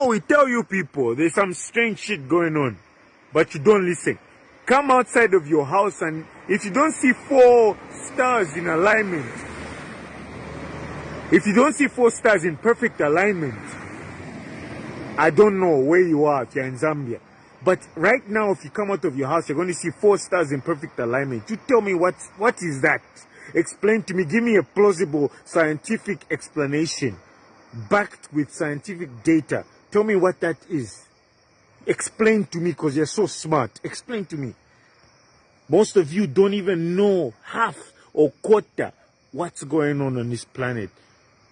We tell you people there's some strange shit going on, but you don't listen. Come outside of your house and if you don't see four stars in alignment, if you don't see four stars in perfect alignment, I don't know where you are if you're in Zambia. But right now, if you come out of your house, you're going to see four stars in perfect alignment. You tell me what, what is that? Explain to me. Give me a plausible scientific explanation backed with scientific data. Tell me what that is. Explain to me because you're so smart. Explain to me. Most of you don't even know half or quarter what's going on on this planet.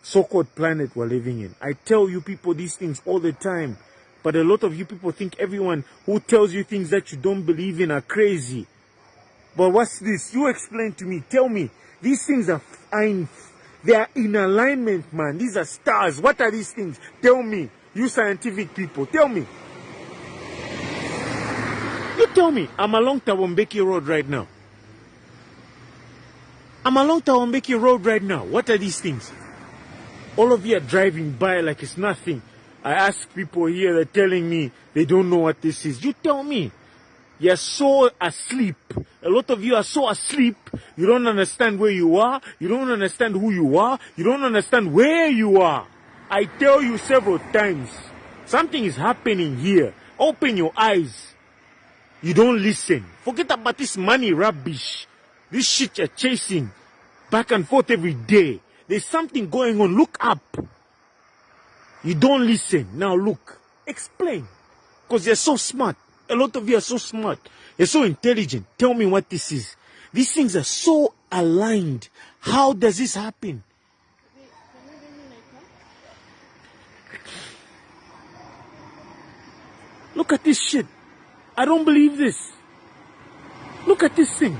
So-called planet we're living in. I tell you people these things all the time. But a lot of you people think everyone who tells you things that you don't believe in are crazy. But what's this? You explain to me. Tell me. These things are in, they are in alignment, man. These are stars. What are these things? Tell me. You scientific people. Tell me. You tell me. I'm along Thabo Mbeki Road right now. I'm along Thabo Mbeki Road right now. What are these things? All of you are driving by like it's nothing. I ask people here, they're telling me they don't know what this is. You tell me. You're so asleep. A lot of you are so asleep. You don't understand where you are. You don't understand who you are. You don't understand where you are. I tell you several times. Something is happening here. Open your eyes. You don't listen. Forget about this money rubbish. This shit you're chasing back and forth every day. There's something going on. Look up. You don't listen. Now look. Explain. Because you're so smart. A lot of you are so smart. You're so intelligent. Tell me what this is. These things are so aligned. How does this happen? Look at this shit. I don't believe this. Look at this thing.